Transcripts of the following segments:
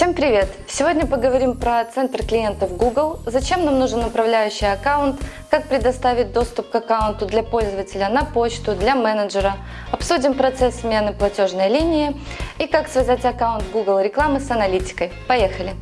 Всем привет! Сегодня поговорим про центр клиентов Google, зачем нам нужен управляющий аккаунт, как предоставить доступ к аккаунту для пользователя на почту, для менеджера, обсудим процесс смены платежной линии и как связать аккаунт Google рекламы с аналитикой. Поехали!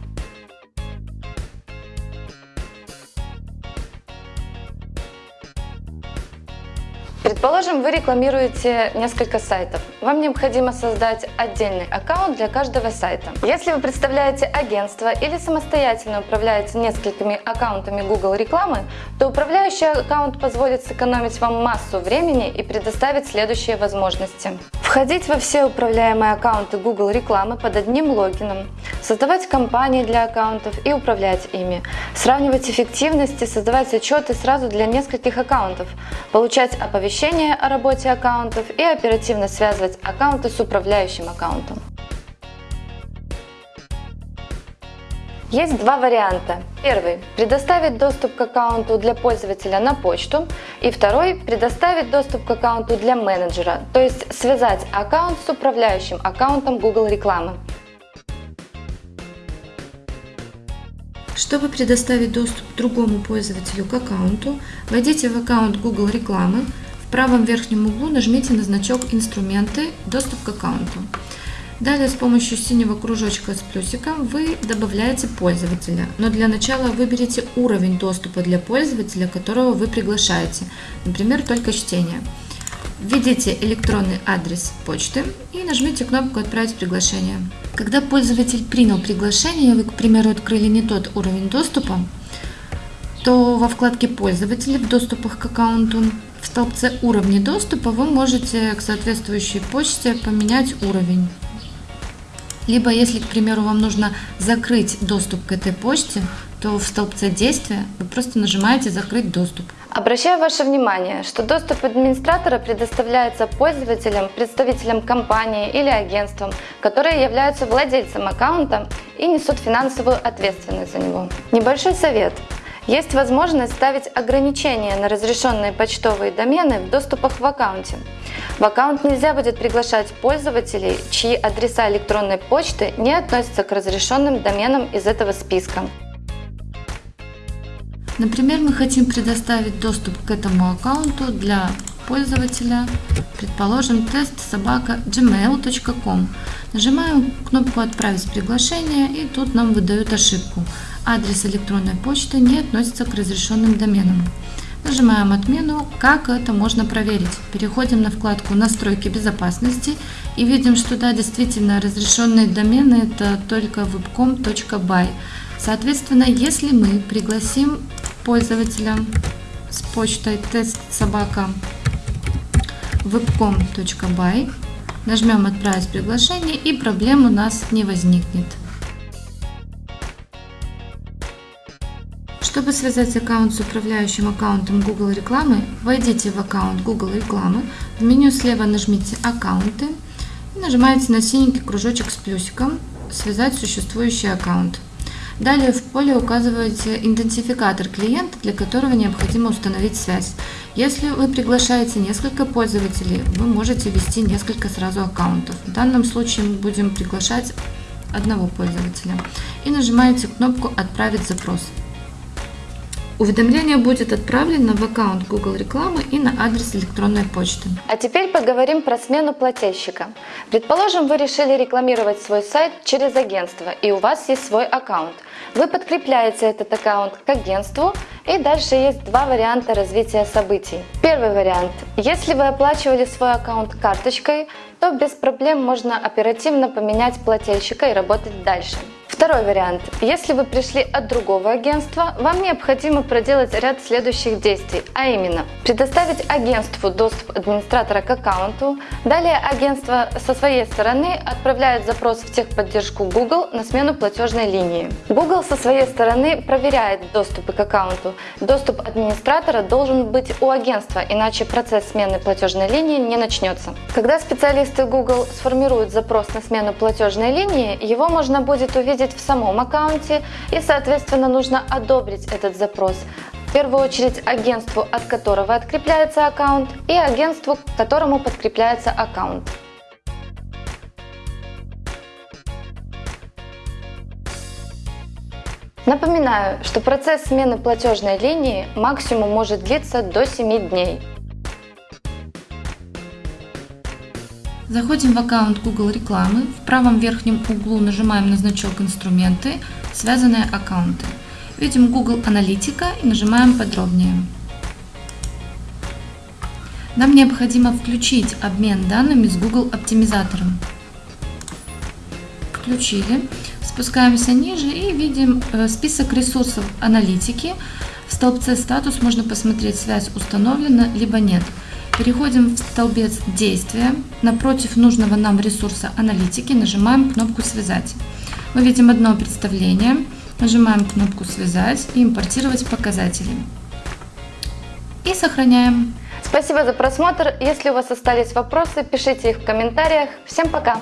Предположим, вы рекламируете несколько сайтов. Вам необходимо создать отдельный аккаунт для каждого сайта. Если вы представляете агентство или самостоятельно управляете несколькими аккаунтами Google рекламы, то управляющий аккаунт позволит сэкономить вам массу времени и предоставить следующие возможности. Входить во все управляемые аккаунты Google рекламы под одним логином, создавать компании для аккаунтов и управлять ими, сравнивать эффективность и создавать отчеты сразу для нескольких аккаунтов, получать оповещения о работе аккаунтов и оперативно связывать аккаунты с управляющим аккаунтом. Есть два варианта. Первый – предоставить доступ к аккаунту для пользователя на почту. И второй – предоставить доступ к аккаунту для менеджера, то есть связать аккаунт с управляющим аккаунтом Google рекламы. Чтобы предоставить доступ другому пользователю к аккаунту, войдите в аккаунт Google рекламы, в правом верхнем углу нажмите на значок «Инструменты. Доступ к аккаунту». Далее с помощью синего кружочка с плюсиком вы добавляете пользователя, но для начала выберите уровень доступа для пользователя, которого вы приглашаете, например, только чтение. Введите электронный адрес почты и нажмите кнопку «Отправить приглашение». Когда пользователь принял приглашение, вы, к примеру, открыли не тот уровень доступа, то во вкладке «Пользователи» в доступах к аккаунту в столбце «Уровни доступа» вы можете к соответствующей почте поменять уровень. Либо, если, к примеру, вам нужно закрыть доступ к этой почте, то в столбце действия вы просто нажимаете «Закрыть доступ». Обращаю ваше внимание, что доступ администратора предоставляется пользователям, представителям компании или агентствам, которые являются владельцем аккаунта и несут финансовую ответственность за него. Небольшой совет. Есть возможность ставить ограничения на разрешенные почтовые домены в доступах в аккаунте. В аккаунт нельзя будет приглашать пользователей, чьи адреса электронной почты не относятся к разрешенным доменам из этого списка. Например, мы хотим предоставить доступ к этому аккаунту для пользователя, предположим, тест собака gmail.com. Нажимаем кнопку «Отправить приглашение» и тут нам выдают ошибку адрес электронной почты не относится к разрешенным доменам. Нажимаем отмену. Как это можно проверить? Переходим на вкладку настройки безопасности и видим, что да, действительно разрешенные домены это только webcom.by. Соответственно, если мы пригласим пользователя с почтой тест собака webcom.by, нажмем отправить приглашение и проблем у нас не возникнет. Чтобы связать аккаунт с управляющим аккаунтом Google рекламы, войдите в аккаунт Google рекламы, в меню слева нажмите «Аккаунты» и нажимаете на синенький кружочек с плюсиком «Связать существующий аккаунт». Далее в поле указываете идентификатор клиента, для которого необходимо установить связь. Если вы приглашаете несколько пользователей, вы можете ввести несколько сразу аккаунтов. В данном случае мы будем приглашать одного пользователя. И нажимаете кнопку «Отправить запрос». Уведомление будет отправлено в аккаунт Google рекламы и на адрес электронной почты. А теперь поговорим про смену плательщика. Предположим, вы решили рекламировать свой сайт через агентство и у вас есть свой аккаунт. Вы подкрепляете этот аккаунт к агентству и дальше есть два варианта развития событий. Первый вариант. Если вы оплачивали свой аккаунт карточкой, то без проблем можно оперативно поменять плательщика и работать дальше. Второй вариант. Если вы пришли от другого агентства, вам необходимо проделать ряд следующих действий, а именно предоставить агентству доступ администратора к аккаунту, далее агентство со своей стороны отправляет запрос в техподдержку Google на смену платежной линии. Google со своей стороны проверяет доступы к аккаунту. Доступ администратора должен быть у агентства, иначе процесс смены платежной линии не начнется. Когда специалисты Google сформируют запрос на смену платежной линии, его можно будет увидеть в самом аккаунте и, соответственно, нужно одобрить этот запрос. В первую очередь агентству, от которого открепляется аккаунт, и агентству, к которому подкрепляется аккаунт. Напоминаю, что процесс смены платежной линии максимум может длиться до 7 дней. Заходим в аккаунт Google рекламы. В правом верхнем углу нажимаем на значок «Инструменты», «Связанные аккаунты». Видим Google Аналитика и нажимаем «Подробнее». Нам необходимо включить обмен данными с Google оптимизатором. Включили. Спускаемся ниже и видим э, список ресурсов аналитики. В столбце «Статус» можно посмотреть, связь установлена, либо нет. Переходим в столбец «Действия». Напротив нужного нам ресурса аналитики нажимаем кнопку «Связать». Мы видим одно представление. Нажимаем кнопку «Связать» и «Импортировать показатели». И сохраняем. Спасибо за просмотр. Если у вас остались вопросы, пишите их в комментариях. Всем пока!